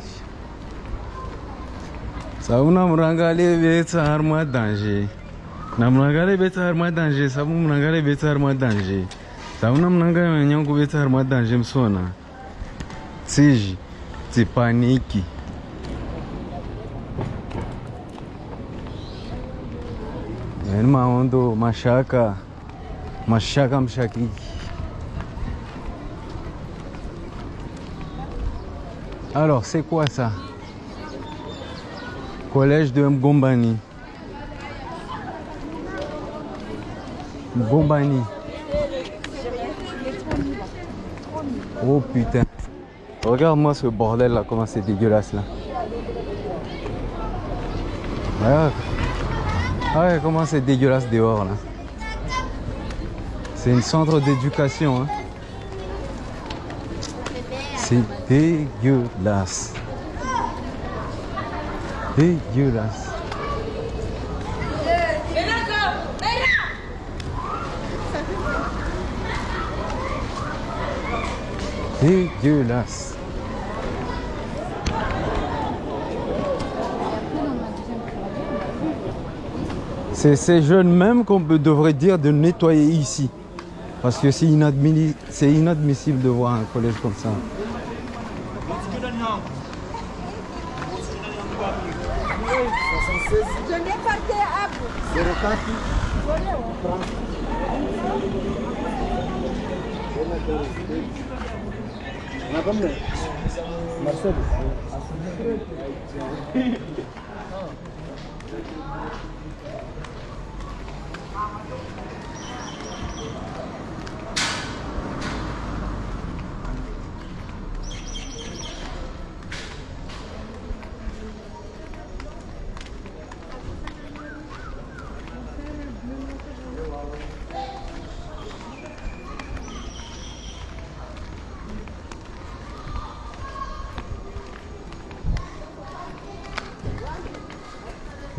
sabu namurangalevetsa hari mwa danger namurangalevetsa hari mwa danger sabu murangalevetsa hari mwa danger sabu namuranganyankuvetsa hari mwa danger musona. Tsizhi tsipaniki yani maondo mashaka mashaka mshakiki alors c'est quoi ça? Collège de Mgombani Mgombani oh putain regarde-moi ce bordel là comment c'est dégueulasse là regarde ah ouais, comment c'est dégueulasse dehors là. C'est une centre d'éducation. Hein. Dégueulasse. Dégueulasse. Dégueulasse. C'est ces jeunes même qu'on devrait dire de nettoyer ici. Parce que c'est inadmissible de voir un collège comme ça.
Je n'ai pas été à bout.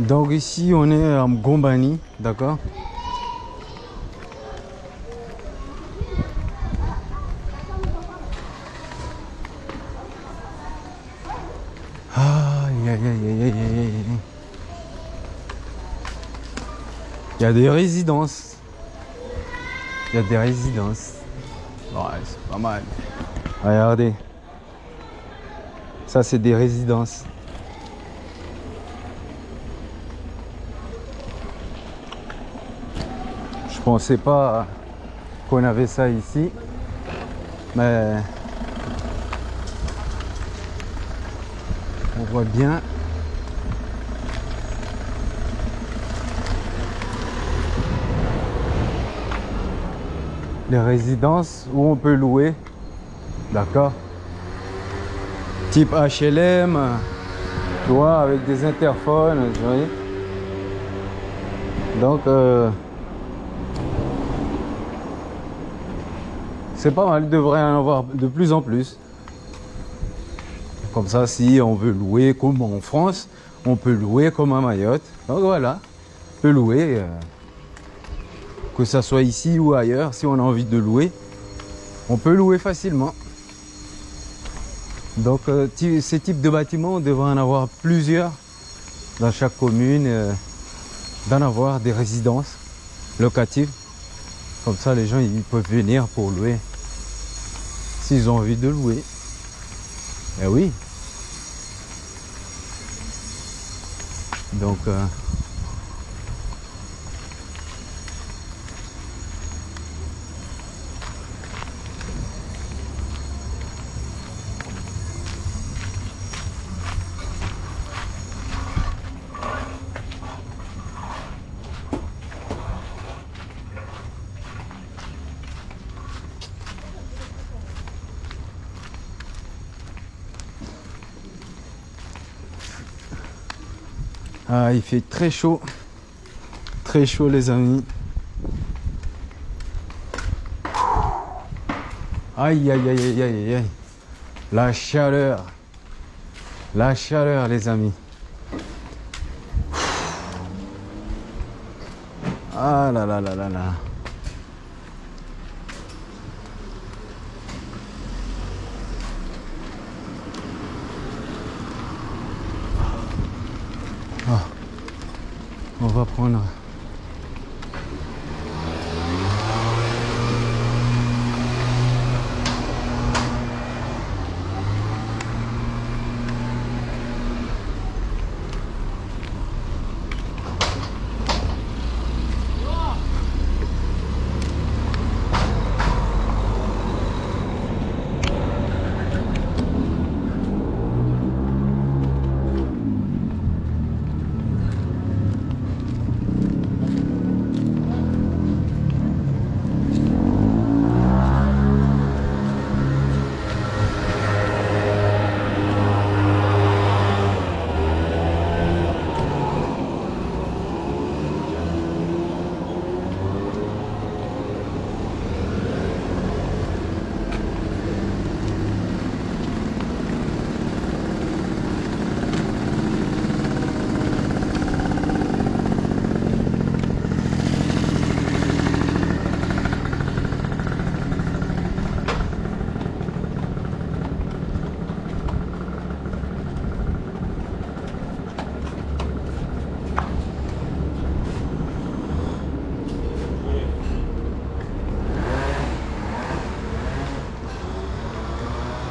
Donc ici on est à Gombani, d'accord? Aïe. Il y a des résidences. Il y a des résidences. Ouais, c'est pas mal. Regardez. Ça c'est des résidences. Pensais pas qu'on avait ça ici, mais on voit bien. Les résidences où on peut louer, d'accord Type HLM, tu vois, avec des interphones, Donc, euh, C'est pas mal, il devrait en avoir de plus en plus. Comme ça, si on veut louer comme en France, on peut louer comme à Mayotte. Donc voilà, on peut louer, euh, que ça soit ici ou ailleurs, si on a envie de louer, on peut louer facilement. Donc euh, ces types de bâtiments, on devrait en avoir plusieurs dans chaque commune, euh, d'en avoir des résidences locatives. Comme ça, les gens ils peuvent venir pour louer. S'ils ont envie de louer. Eh oui. Donc, euh, il fait très chaud. Très chaud, les amis. Aïe, aïe, aïe, aïe, aïe, aïe. La chaleur. La chaleur, les amis. Ah là là là là là. On va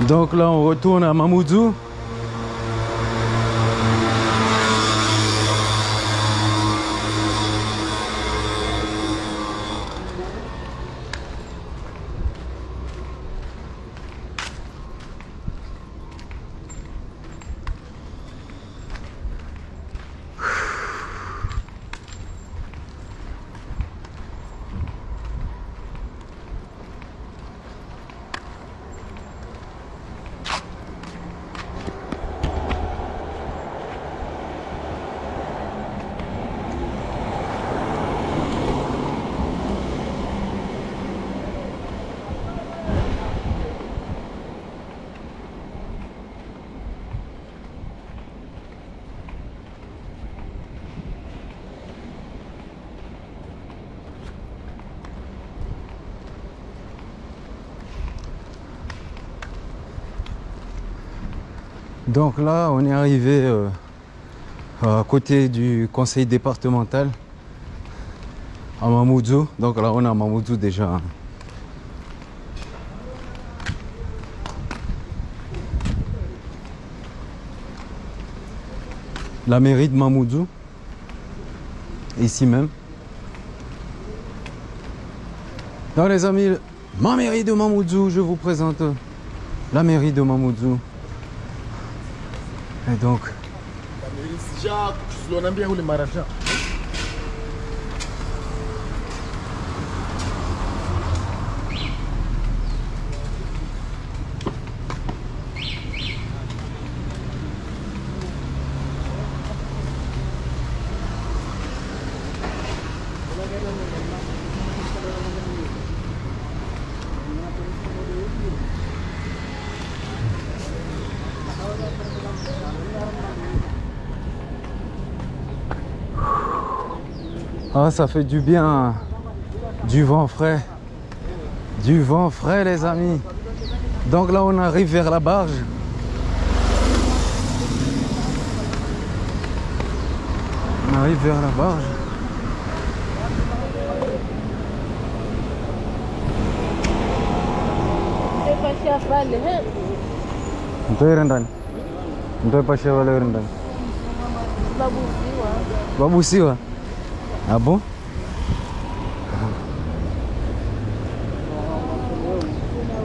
Donc là, on retourne à Mamoudzou. Donc là, on est arrivé euh, à côté du conseil départemental à Mamoudzou. Donc là, on est à Mamoudzou déjà. hein. La mairie de Mamoudzou, ici même. Donc les amis, ma mairie de Mamoudzou, je vous présente la mairie de Mamoudzou. Et donc, ah, ça fait du bien. Du vent frais. Du vent frais, les amis. Donc là, on arrive vers la barge. On arrive vers la barge.
Pasha pale, he.
Mtoe Ah bon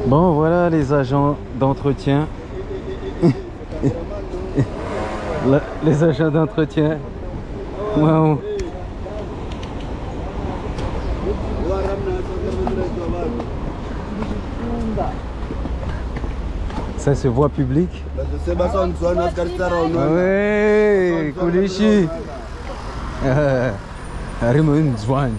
Bon, voilà les agents d'entretien. <laughs> Les agents d'entretien. Wow. Ça c'est voie publique. Ouais, Kulishi. <laughs> Ah, Raymond Zwan.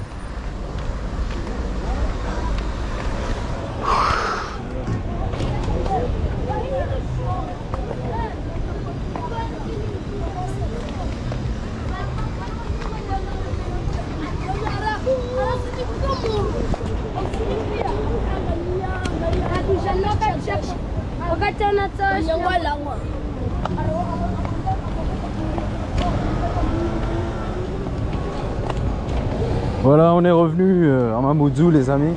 Wakati anatosha.
Voilà, on est revenu euh, à Mamoudzou, les amis.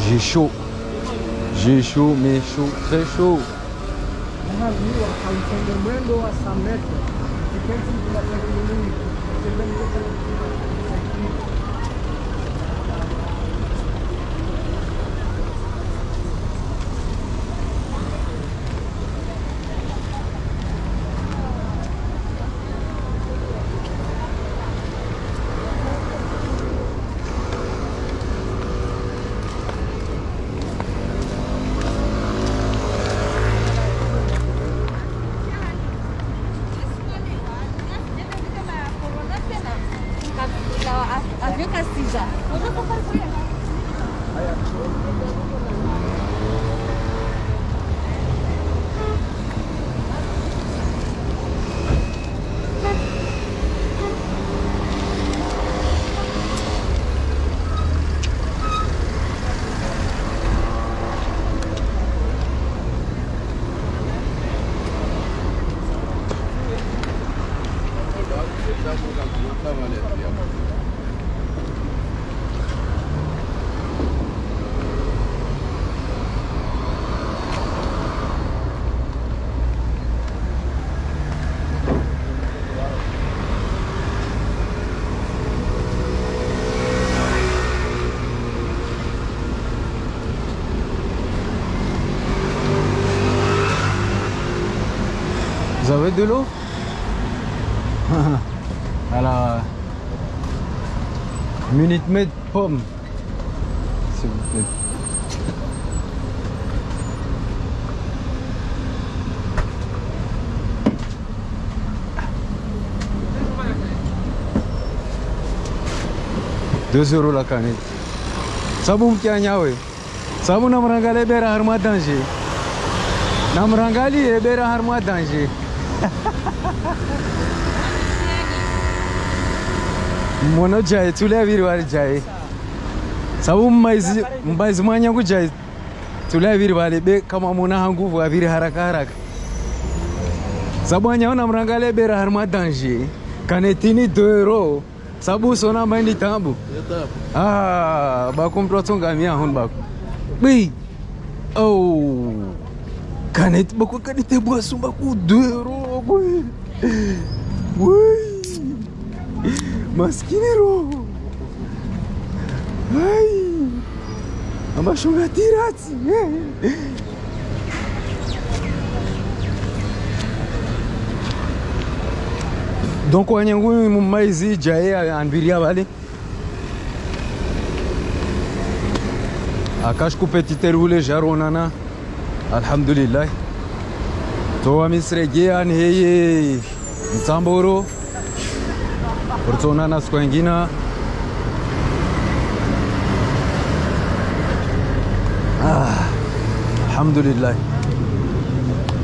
J'ai chaud. J'ai chaud, mais chaud, très chaud.
Avec Castilla.
Avez de l'eau <laughs> Alors, euh, Minute Maid pomme. S'il vous plaît. Deux euros la canette. Sabu mkianya we. Sabu namrangali ebera harma danger. Namrangali ebera harma danger. Monojai, tuleviri warijai. Sababu maizimanya kujai. Tuleviri walebe kama muna hanguvu aviri haraka haraka. Sababu anyaona mrangale bera harma danger. Canetini 2 euro. Sababu sona maindi tambu. Ah, bakum protunga a hun baku. Bi. Oh. Canet baku kanete boa sumba ku 2 euro. Ui. Ui. Maschinero. Ai. Am ajuns atirați. Donc wanyangu mumaizi jaye é, anviria vale. Akash ku petite roule jaronana. Alhamdulillah. towamisirejea niheye mtsamboro uritsonana siku ingina ah, alhamdulillahi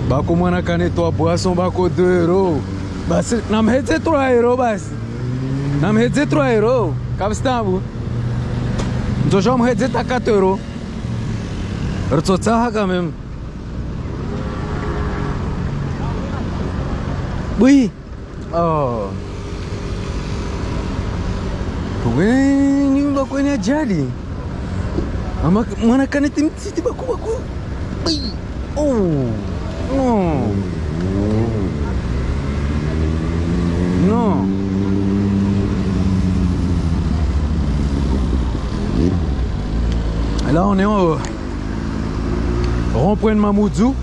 bako mwana kanetoa boisson bako 2 euro basi namhetse 3 euro basi namhetse 3 euro kavisitavu ndzosha mhetse taka 2 euro ritsotsahaka meme oui. Oh. Kwenye bakwenye ajali? Ama mwana kaneti mtiti Ai. oh non non Là, on est au rond-point de Mamoudzou.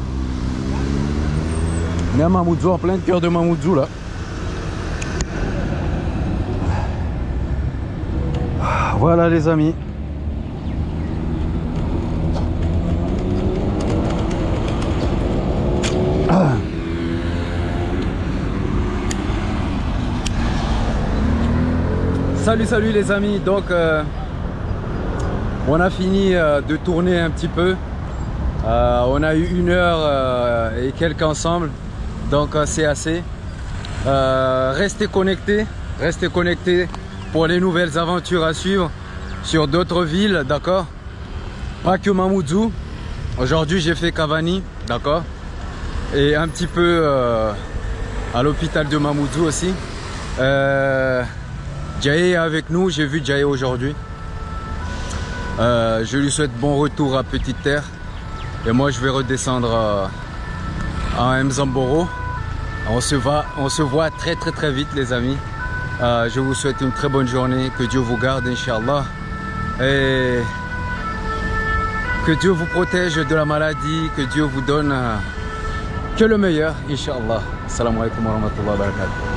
On est Mamoudzou, en plein cœur de Mamoudzou, là. Voilà, les amis. Salut, salut les amis. Donc, euh, on a fini euh, de tourner un petit peu. Euh, on a eu une heure et quelques ensemble. Donc, euh, c'est assez. Euh, restez connectés. Restez connectés pour les nouvelles aventures à suivre sur d'autres villes. D'accord? Pas que Mamoudzou. Aujourd'hui, j'ai fait Cavani. D'accord? Et un petit peu euh, à l'hôpital de Mamoudzou aussi. Euh, est avec nous, j'ai vu Jaye aujourd'hui. Je lui souhaite bon retour à Petite Terre. Et moi je vais redescendre à Mzamboro. On se, voit très très très vite les amis. Euh, je vous souhaite une très bonne journée. Que Dieu vous garde, Inch'Allah. Et que Dieu vous protège de la maladie. Que Dieu vous donne euh, que le meilleur, Inch'Allah. Assalamu alaikum wa.